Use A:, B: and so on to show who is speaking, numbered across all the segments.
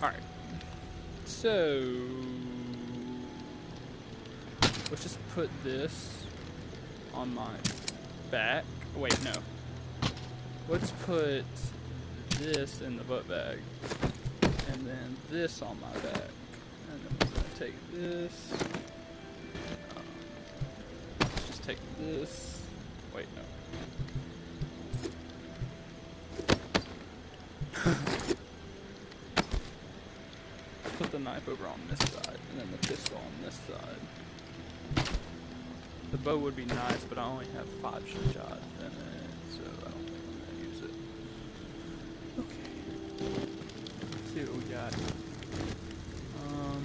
A: Alright. So let's just put this on my back. Wait, no. Let's put this in the butt bag. And then this on my back. And then we're gonna take this. Um, let's just take this. Wait, no. Put the knife over on this side, and then the pistol on this side. The bow would be nice, but I only have five shots in it, so I don't think I'm gonna use it. Okay. Let's see what we got. Um,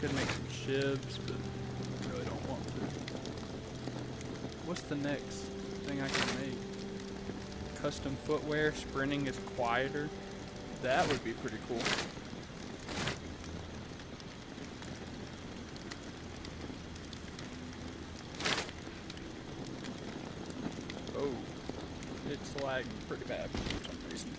A: could make some shivs, but I really don't want to. What's the next thing I can make? Custom footwear, sprinting is quieter. That would be pretty cool. Oh, pretty bad for some reason.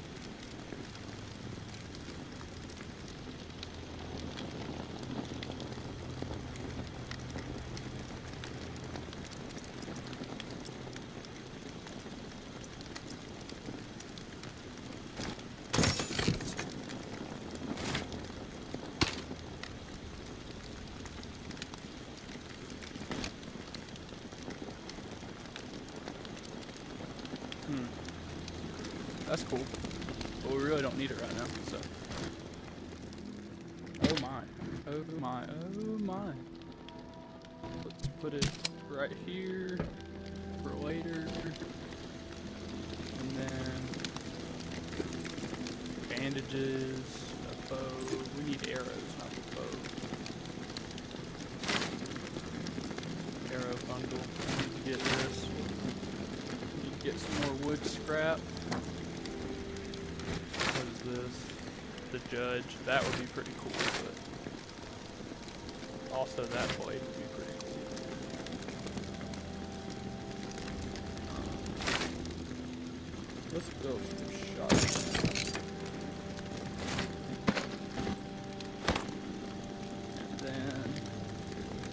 A: Hmm. That's cool. But we really don't need it right now, so. Oh my. Oh my. Oh my. Let's put it right here for later. And then bandages, a bow. We need arrows, not a bow. Arrow bundle. I need to get this. Need to get some more wood scrap. What is this? The judge. That would be pretty cool, but also that blade would be pretty cool. Um, let's build some shots.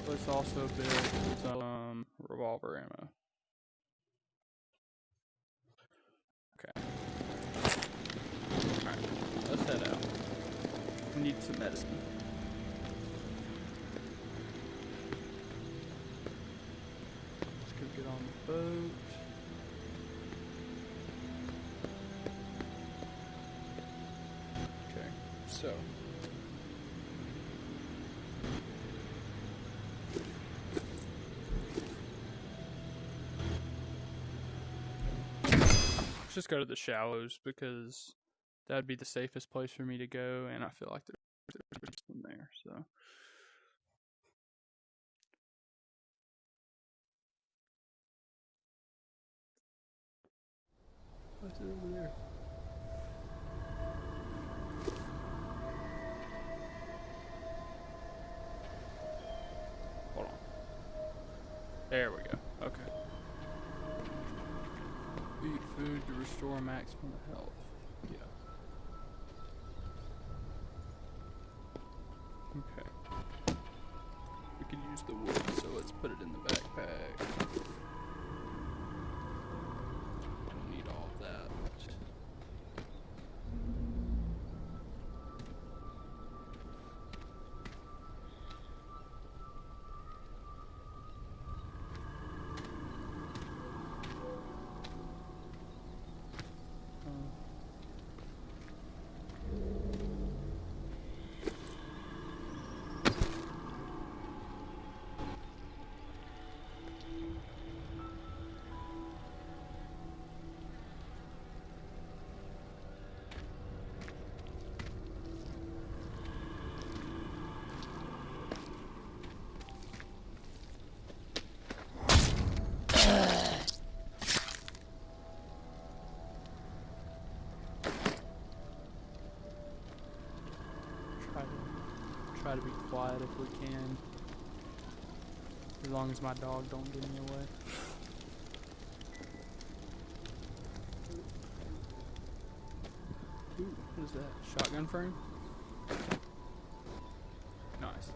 A: Let's also build some revolver ammo. Okay. Alright, let's head out. We need some medicine. So. Let's just go to the shallows because that'd be the safest place for me to go, and I feel like there's there's some there. So what's restore maximum health. Try to be quiet if we can. As long as my dog don't get in the way. Ooh, what is that? Shotgun frame? Nice.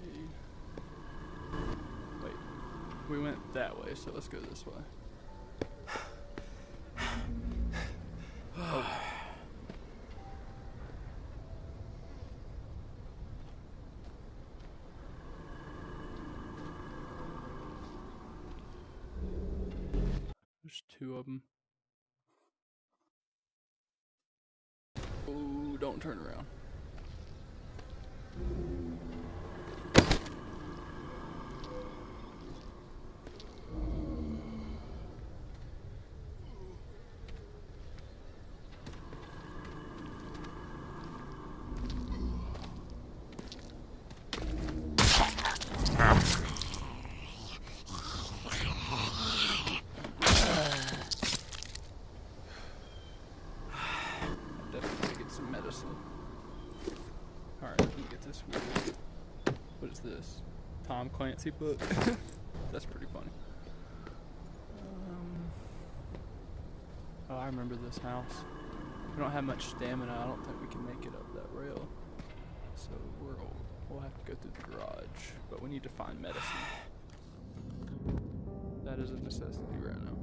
A: Okay. Wait. We went that way, so let's go this way. Oh. There's two of them. Oh, don't turn around. Definitely get some medicine. Alright, let me get this weird. What is this? Tom Clancy book? That's pretty funny. Um, oh, I remember this house. We don't have much stamina. I don't think we can make it up that rail. So we're we'll have to go through the garage. But we need to find medicine. That is a necessity right now.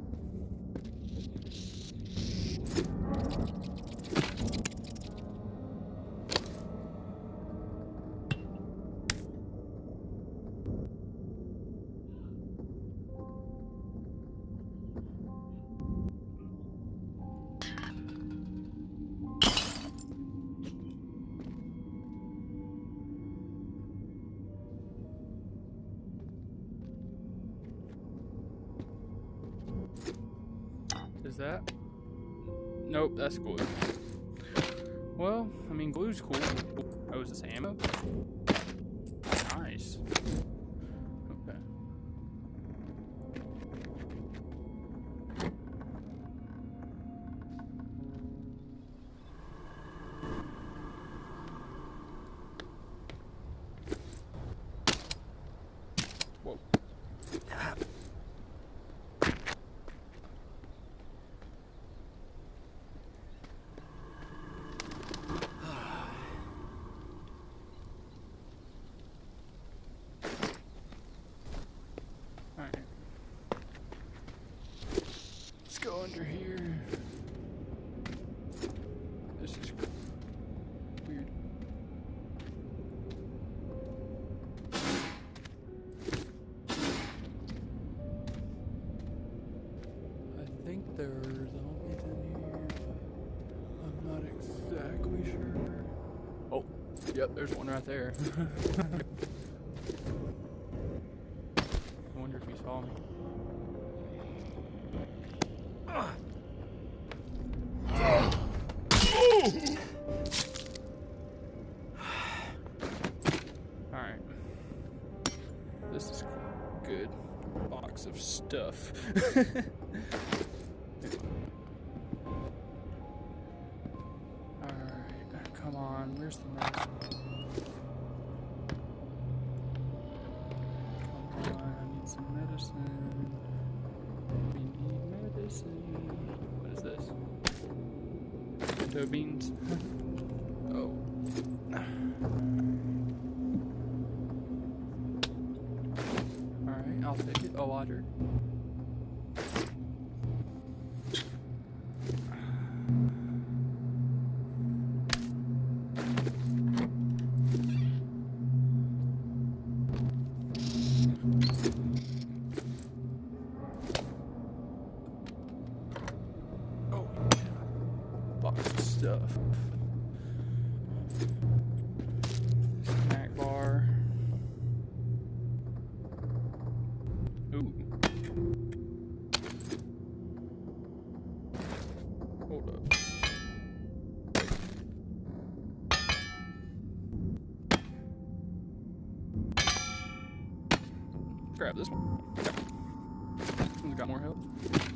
A: That? Nope, that's glue. Well, I mean, glue's cool. Oh, is this ammo? I think there are zombies in here, but I'm not exactly sure. Oh, yep, there's one right there. I wonder if he saw me. Alright. This is good. Box of stuff. I'll take it. A water. Grab this one. Got more health.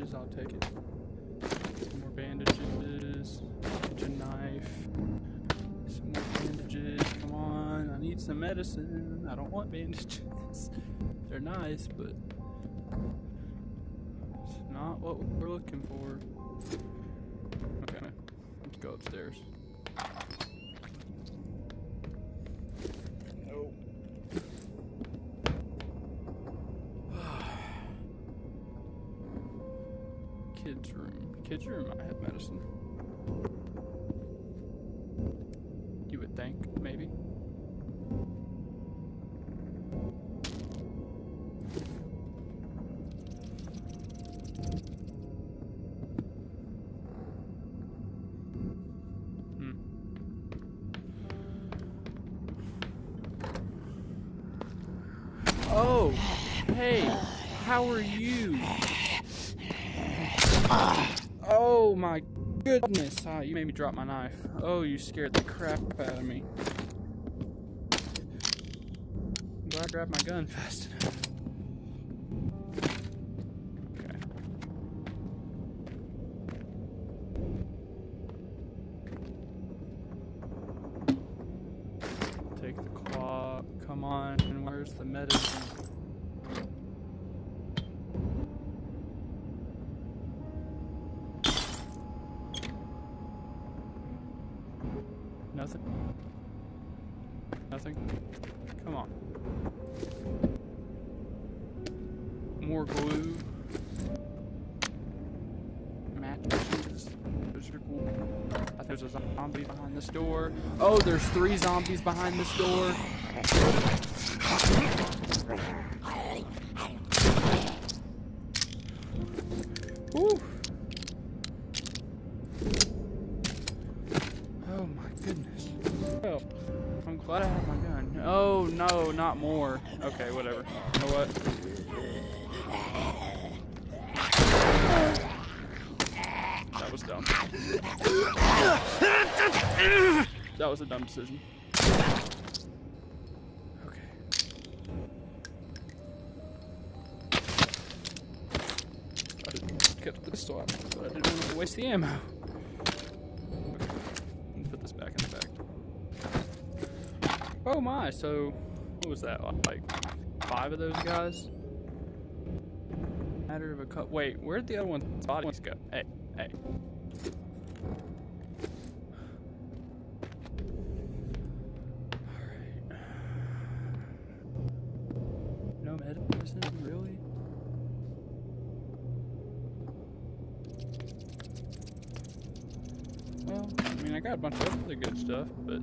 A: Bandages, I'll take it. Some more bandages. A knife. Some more bandages. Come on, I need some medicine. I don't want bandages. They're nice, but it's not what we're looking for. Okay, let's go upstairs. Kids room might have medicine. You would think, maybe. Hmm. Oh, hey, how are you? Oh my goodness. Ah, you made me drop my knife. Oh, you scared the crap out of me. I'm glad I grabbed my gun fast enough. Okay. Take the claw. Come on. Where's the medicine? Nothing? Nothing? Come on. More glue. Matches. Those are cool. I there's a zombie behind this door. Oh, there's three zombies behind this door. Woo. Glad I have my gun. Oh no, not more. Okay, whatever. You know what? That was dumb. That was a dumb decision. Okay. I didn't get this swap, but I didn't want to waste the ammo. Okay. Let me put this back in the so what was that? Like five of those guys? Matter of a cut. Wait, where'd the other one's bodies go? Hey, hey. Alright. No medicine, really? Well, I mean, I got a bunch of other good stuff, but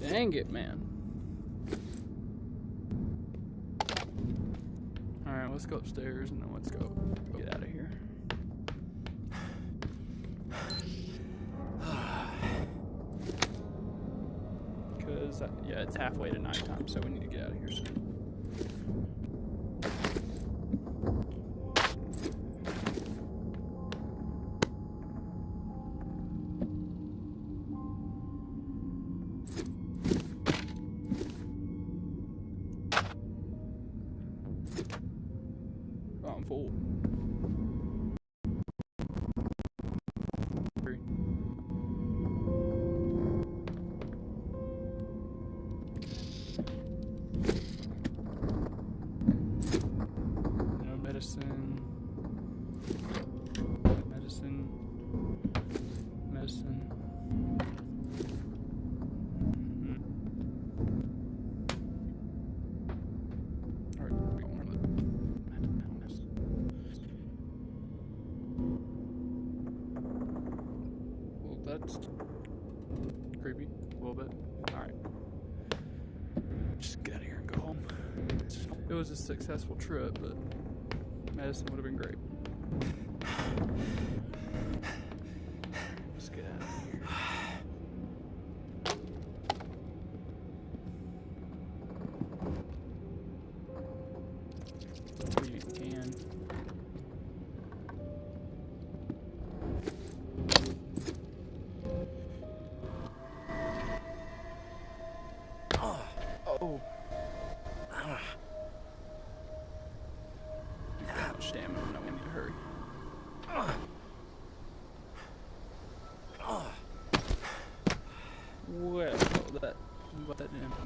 A: Dang it, man. Alright, let's go upstairs and then let's go get out of here. Because, uh, yeah, it's halfway to nighttime, so we need to get out of here soon. Was a successful trip, but medicine would have been great. Let's get out of here.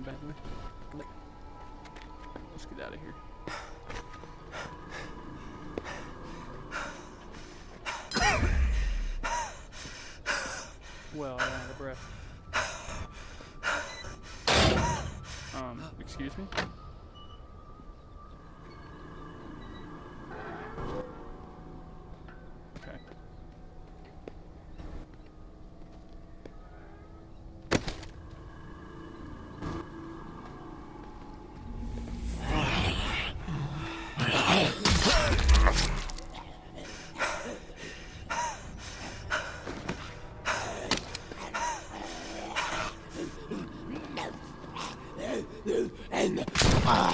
A: Badly. Let's get out of here. Well, I ran out of breath. Um, excuse me? Okay. Pull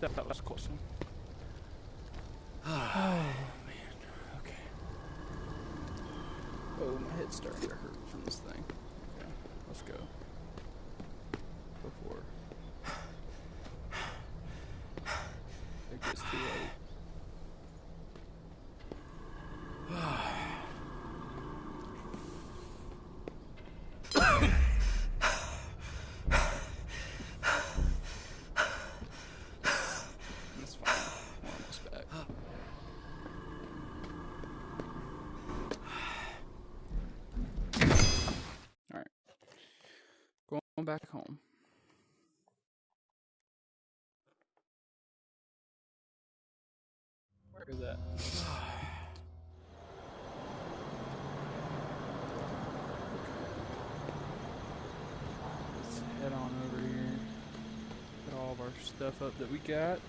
A: That, that was a close. Oh man. Okay. Oh, my head's starting to hurt from this thing. Okay, let's go. Before it gets too late. That's fine. We're almost back. Alright. Going back home. Where is that? Let's head on over here. Get all of our stuff up that we got.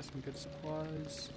A: Got some good supplies.